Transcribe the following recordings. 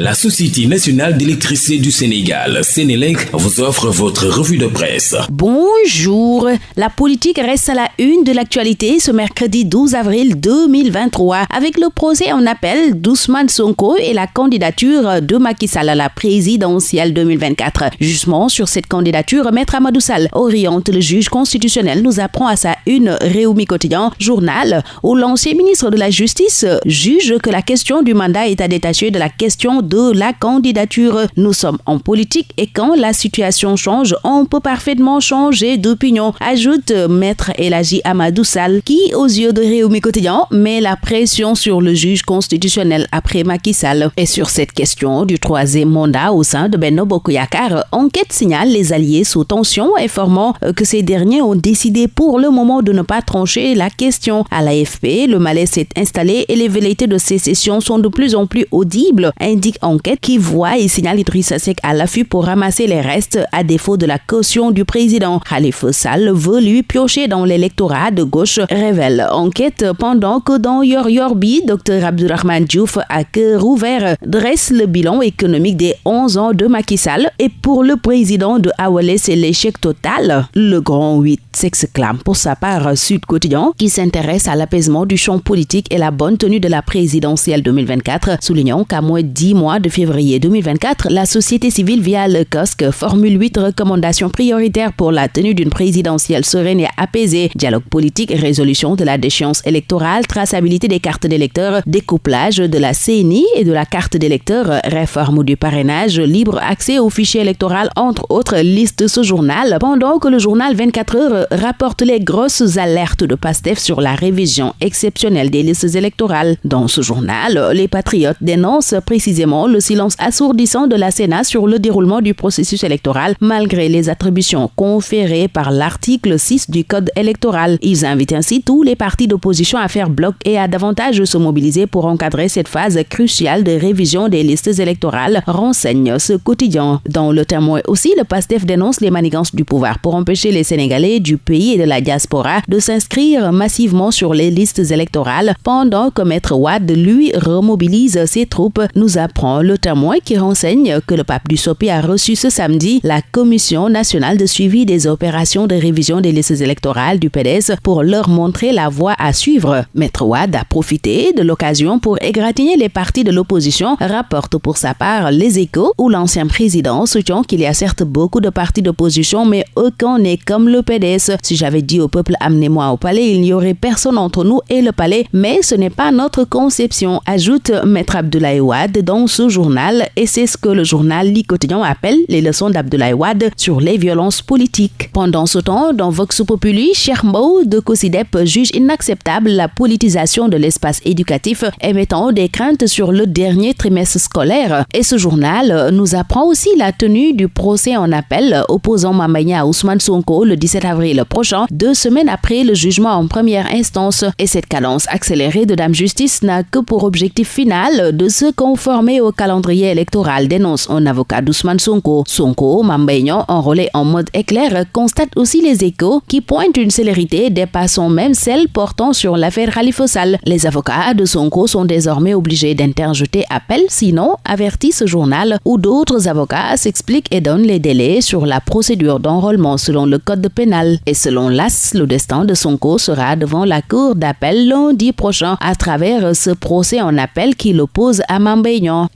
La Société nationale d'électricité du Sénégal, Sénélec, vous offre votre revue de presse. Bonjour. La politique reste à la une de l'actualité ce mercredi 12 avril 2023 avec le procès en appel d'Ousmane Sonko et la candidature de Macky Sall à la présidentielle 2024. Justement, sur cette candidature, Maître Amadou Sall oriente le juge constitutionnel nous apprend à sa une Réumi Quotidien, journal où l'ancien ministre de la Justice juge que la question du mandat est à détacher de la question la candidature. Nous sommes en politique et quand la situation change, on peut parfaitement changer d'opinion, ajoute Maître Elagi Amadou Sall, qui, aux yeux de Réumi Quotidien, met la pression sur le juge constitutionnel après Macky Sall. Et sur cette question du troisième mandat au sein de Benno Bokoyakar, enquête signale les alliés sous tension, informant que ces derniers ont décidé pour le moment de ne pas trancher la question. À l'AFP, le malaise s'est installé et les velléités de sécession sont de plus en plus audibles, indique enquête qui voit et signale Idrissa Seck à l'affût pour ramasser les restes à défaut de la caution du président. Khalifa Sall veut lui piocher dans l'électorat de gauche, révèle enquête pendant que dans Yor Yorbi, Dr Abdurrahman Diouf à cœur ouvert dresse le bilan économique des 11 ans de Macky Sall et pour le président de Awalé c'est l'échec total. Le grand 8 s'exclame pour sa part Sud Quotidien qui s'intéresse à l'apaisement du champ politique et la bonne tenue de la présidentielle 2024, soulignant qu'à moins 10 mois de février 2024, la société civile via le COSC formule huit recommandations prioritaires pour la tenue d'une présidentielle sereine et apaisée. Dialogue politique, résolution de la déchéance électorale, traçabilité des cartes d'électeurs, découplage de la CNI et de la carte d'électeur, réforme du parrainage, libre accès au fichier électoral, entre autres listes ce journal, pendant que le journal 24 heures rapporte les grosses alertes de PASTEF sur la révision exceptionnelle des listes électorales. Dans ce journal, les patriotes dénoncent précisément le silence assourdissant de la Sénat sur le déroulement du processus électoral malgré les attributions conférées par l'article 6 du Code électoral. Ils invitent ainsi tous les partis d'opposition à faire bloc et à davantage se mobiliser pour encadrer cette phase cruciale de révision des listes électorales, renseigne ce quotidien. Dans le témoin aussi, le PASTEF dénonce les manigances du pouvoir pour empêcher les Sénégalais du pays et de la diaspora de s'inscrire massivement sur les listes électorales pendant que Maître Wad, lui, remobilise ses troupes, nous apprend le témoin qui renseigne que le pape du Sopi a reçu ce samedi la Commission nationale de suivi des opérations de révision des listes électorales du PDS pour leur montrer la voie à suivre. Maître Wad a profité de l'occasion pour égratigner les partis de l'opposition, rapporte pour sa part les échos où l'ancien président soutient qu'il y a certes beaucoup de partis d'opposition, mais aucun n'est comme le PDS. Si j'avais dit au peuple amenez-moi au palais, il n'y aurait personne entre nous et le palais, mais ce n'est pas notre conception, ajoute Maître Abdoulaye Wad dans ce journal et c'est ce que le journal Li appelle les leçons d'Abdoulaye Wade sur les violences politiques. Pendant ce temps, dans Vox Populi, Chermou de Cosidep juge inacceptable la politisation de l'espace éducatif, émettant des craintes sur le dernier trimestre scolaire. Et ce journal nous apprend aussi la tenue du procès en appel opposant Mamaya à Ousmane Sonko le 17 avril prochain, deux semaines après le jugement en première instance. Et cette cadence accélérée de Dame Justice n'a que pour objectif final de se conformer au calendrier électoral, dénonce un avocat d'Ousmane Sonko. Sonko, Mambaignan, enrôlé en mode éclair, constate aussi les échos qui pointent une célérité dépassant même celle portant sur l'affaire Khalifa Sall. Les avocats de Sonko sont désormais obligés d'interjeter appel, sinon, avertit ce journal, où d'autres avocats s'expliquent et donnent les délais sur la procédure d'enrôlement selon le code pénal. Et selon l'AS, le destin de Sonko sera devant la cour d'appel lundi prochain à travers ce procès en appel qui l'oppose à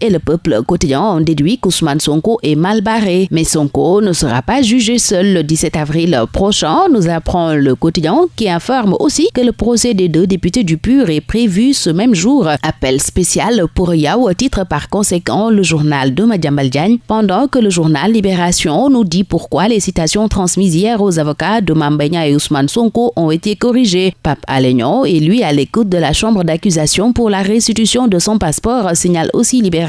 Et le peuple quotidien ont déduit qu'Ousmane Sonko est mal barré. Mais Sonko ne sera pas jugé seul le 17 avril prochain, nous apprend le quotidien qui informe aussi que le procès des deux députés du PUR est prévu ce même jour. Appel spécial pour Yao titre par conséquent le journal de Madiambal pendant que le journal Libération nous dit pourquoi les citations transmises hier aux avocats de Mambenya et Ousmane Sonko ont été corrigées. Pape Alignon est lui à l'écoute de la chambre d'accusation pour la restitution de son passeport, signale aussi Libération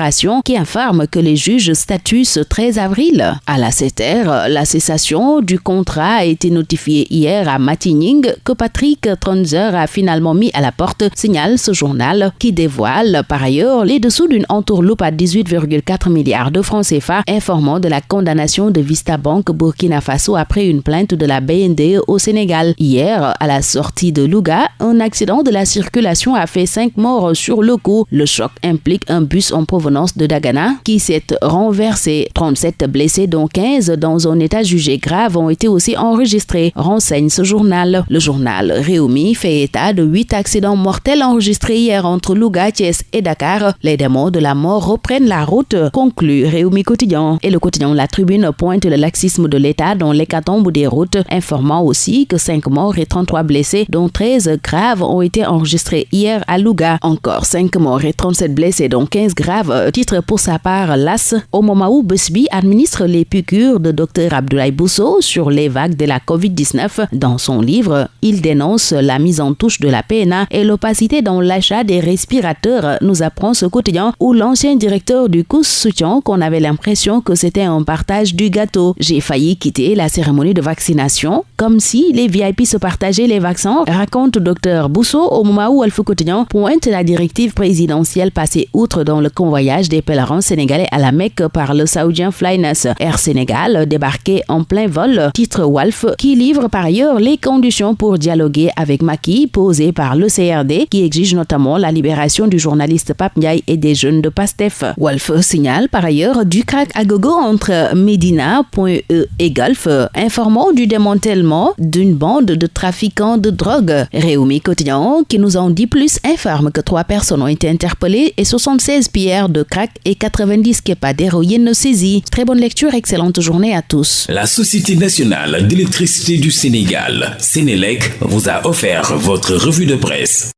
qui informe que les juges statuent ce 13 avril. À la CETER, la cessation du contrat a été notifiée hier à Matining que Patrick Tronzer a finalement mis à la porte, signale ce journal qui dévoile par ailleurs les dessous d'une entourloupe à 18,4 milliards de francs CFA informant de la condamnation de Vista Bank Burkina Faso après une plainte de la BND au Sénégal. Hier, à la sortie de Louga, un accident de la circulation a fait 5 morts sur le coup. Le choc implique un bus en provenance de Dagana qui s'est renversé. 37 blessés dont 15 dans un état jugé grave ont été aussi enregistrés, renseigne ce journal. Le journal Réumi fait état de 8 accidents mortels enregistrés hier entre Louga, Thiès et Dakar. Les démons de la mort reprennent la route, conclut Réumi Quotidien. Et le quotidien La Tribune pointe le laxisme de l'État dans l'hécatombe des routes, informant aussi que 5 morts et 33 blessés, dont 13 graves, ont été enregistrés hier à Louga. Encore 5 morts et 37 blessés, dont 15 graves. Titre pour sa part l'AS, au moment où Busby administre les piqûres de Dr Abdoulaye Bousso sur les vagues de la COVID-19. Dans son livre, il dénonce la mise en touche de la PNA et l'opacité dans l'achat des respirateurs, nous apprend ce quotidien où l'ancien directeur du COUS soutient qu'on avait l'impression que c'était un partage du gâteau. J'ai failli quitter la cérémonie de vaccination comme si les VIP se partageaient les vaccins, raconte Dr Bousso au moment où Alpha Quotidien pointe la directive présidentielle passée outre dans le convoyage des pèlerins sénégalais à la Mecque par le saoudien Flyness. Air Sénégal débarqué en plein vol, titre Wolf, qui livre par ailleurs les conditions pour dialoguer avec Maki posées par le CRD, qui exige notamment la libération du journaliste Pape Ndiaye et des jeunes de PASTEF. Wolf signale par ailleurs du crack à gogo entre Medina.e et Golf, informant du démantèlement d'une bande de trafiquants de drogue. Réumi Quotidien, qui nous en dit plus, informe que trois personnes ont été interpellées et 76 pierres de crack et 90 kepas d'héroïne saisis. Très bonne lecture, excellente journée à tous. La Société nationale d'électricité du Sénégal, Sénélec, vous a offert votre revue de presse.